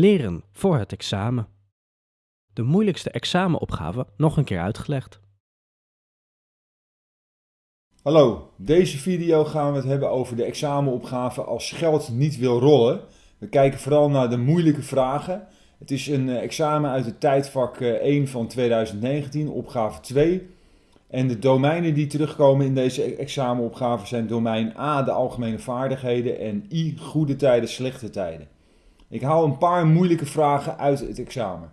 Leren voor het examen. De moeilijkste examenopgave nog een keer uitgelegd. Hallo, deze video gaan we het hebben over de examenopgave als geld niet wil rollen. We kijken vooral naar de moeilijke vragen. Het is een eh, examen uit het tijdvak 1 eh, van 2019, opgave 2. En de domeinen die terugkomen in deze e- examenopgave zijn domein A, de algemene vaardigheden, en I, goede tijden, slechte tijden. Ik haal een paar moeilijke vragen uit het examen.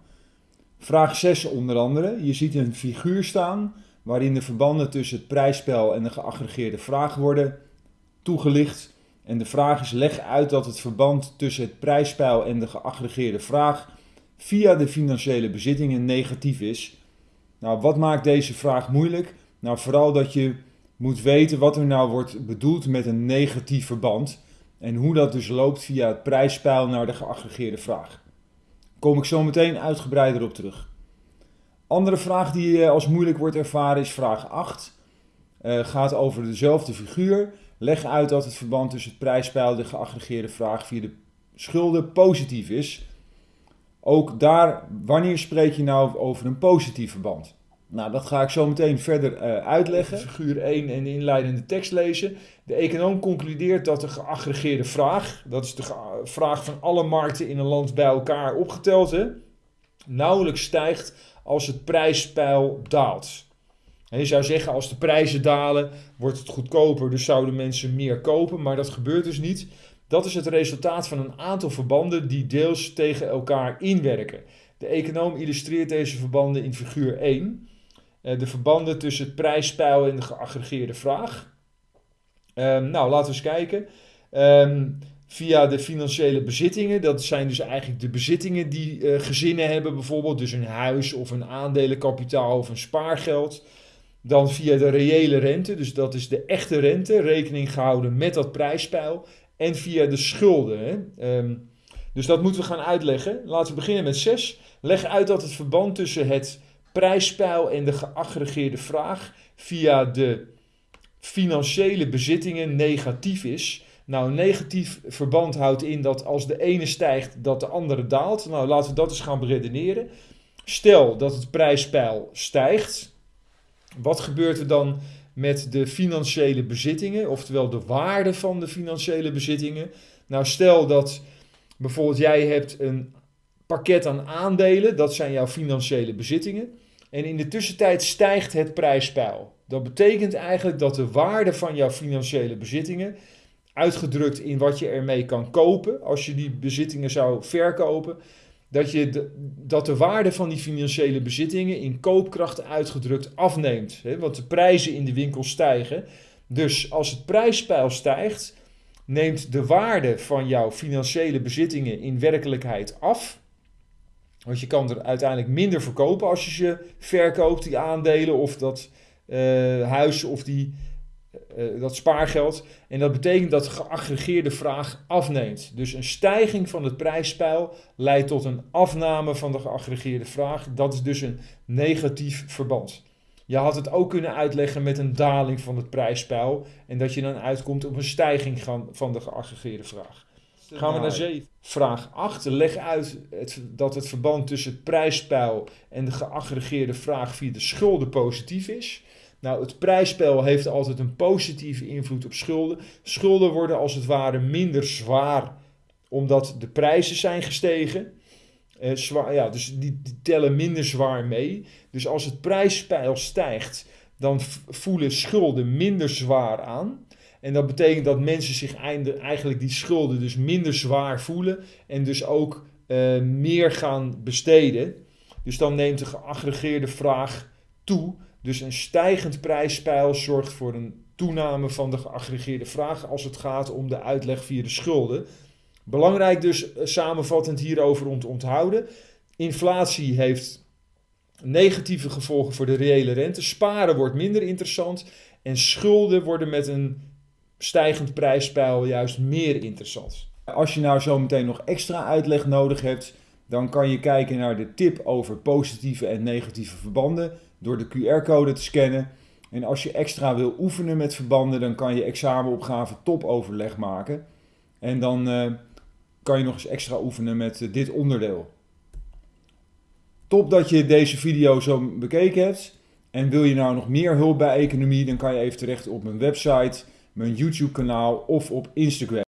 Vraag 6 onder andere. Je ziet een figuur staan waarin de verbanden tussen het prijsspel en de geaggregeerde vraag worden toegelicht. En de vraag is: leg uit dat het verband tussen het prijsspel en de geaggregeerde vraag via de financiële bezittingen negatief is. Nou, wat maakt deze vraag moeilijk? Nou, vooral dat je moet weten wat er nou wordt bedoeld met een negatief verband. En hoe dat dus loopt via het prijspeil naar de geaggregeerde vraag. Kom ik zo meteen uitgebreider op terug. Andere vraag die eh, als moeilijk wordt ervaren is vraag 8. Uh, eh, gaat over dezelfde figuur. Leg uit dat het verband tussen het prijspeil en de geaggregeerde vraag via de schulden positief is. Ook daar, wanneer spreek je nou over een positief verband? Nou, dat ga ik zo meteen verder uh, uitleggen. Figuur 1 en de inleidende tekst lezen. De econoom concludeert dat de geaggregeerde vraag, dat is de vraag van alle markten in een land bij elkaar opgeteld, hè, nauwelijks stijgt als het prijspeil daalt. je zou zeggen, als de prijzen dalen, wordt het goedkoper, dus zouden mensen meer kopen, maar dat gebeurt dus niet. Dat is het resultaat van een aantal verbanden die deels tegen elkaar inwerken. De econoom illustreert deze verbanden in figuur 1. Eh, de verbanden tussen het prijspeil en de geaggregeerde vraag. Um, nou, laten we eens kijken. Um, via de financiële bezittingen, dat zijn dus eigenlijk de bezittingen die uh, gezinnen hebben, bijvoorbeeld dus een huis of een aandelenkapitaal of een spaargeld. Dan via de reële rente, dus dat is de echte rente, rekening gehouden met dat prijspeil. En via de schulden. Um, dus dat moeten we gaan uitleggen. Laten we beginnen met 6. Leg uit dat het verband tussen het prijspeil en de geaggregeerde vraag via de financiële bezittingen negatief is. Nou, negatief verband houdt in dat als de ene stijgt, dat de andere daalt. Nou, laten we dat eens gaan beredeneren. Stel dat het prijspeil stijgt. Wat gebeurt er dan met de financiële bezittingen, oftewel de waarde van de financiële bezittingen? Nou, stel dat bijvoorbeeld jij hebt een pakket aan aandelen, dat zijn jouw financiële bezittingen. En in de tussentijd stijgt het prijspeil. Dat betekent eigenlijk dat de waarde van jouw financiële bezittingen, uitgedrukt in wat je ermee kan kopen, als je die bezittingen zou verkopen, dat, je de, dat de waarde van die financiële bezittingen in koopkracht uitgedrukt afneemt. Hè? Want de prijzen in de winkel stijgen. Dus als het prijspeil stijgt, neemt de waarde van jouw financiële bezittingen in werkelijkheid af. Want je kan er uiteindelijk minder verkopen als je ze verkoopt, die aandelen of dat uh, huis of die, uh, dat spaargeld. En dat betekent dat de geaggregeerde vraag afneemt. Dus een stijging van het prijspeil leidt tot een afname van de geaggregeerde vraag. Dat is dus een negatief verband. Je had het ook kunnen uitleggen met een daling van het prijspeil en dat je dan uitkomt op een stijging van de geaggregeerde vraag. Gaan we naar 7. Vraag 8. Leg uit het, dat het verband tussen het prijspeil en de geaggregeerde vraag via de schulden positief is. Nou, het prijspeil heeft altijd een positieve invloed op schulden. Schulden worden als het ware minder zwaar omdat de prijzen zijn gestegen. Eh, zwaar, ja, dus die, die, tellen minder zwaar mee. Dus als het prijspeil stijgt, dan voelen schulden minder zwaar aan. En dat betekent dat mensen zich eigenlijk die schulden dus minder zwaar voelen en dus ook uh, meer gaan besteden. Dus dan neemt de geaggregeerde vraag toe. Dus een stijgend prijspeil zorgt voor een toename van de geaggregeerde vraag als het gaat om de uitleg via de schulden. Belangrijk dus uh, samenvattend hierover om te onthouden. Inflatie heeft negatieve gevolgen voor de reële rente. Sparen wordt minder interessant. En schulden worden met een stijgend prijspeil juist meer interessant. Als je nou zo meteen nog extra uitleg nodig hebt, dan kan je kijken naar de tip over positieve en negatieve verbanden door de QR-code te scannen. En als je extra wil oefenen met verbanden, dan kan je examenopgave topoverleg maken. En dan uh, kan je nog eens extra oefenen met eh, dit onderdeel. Top dat je deze video zo bekeken hebt. En wil je nou nog meer hulp bij economie, dan kan je even terecht op mijn website, mijn YouTube kanaal of op Instagram.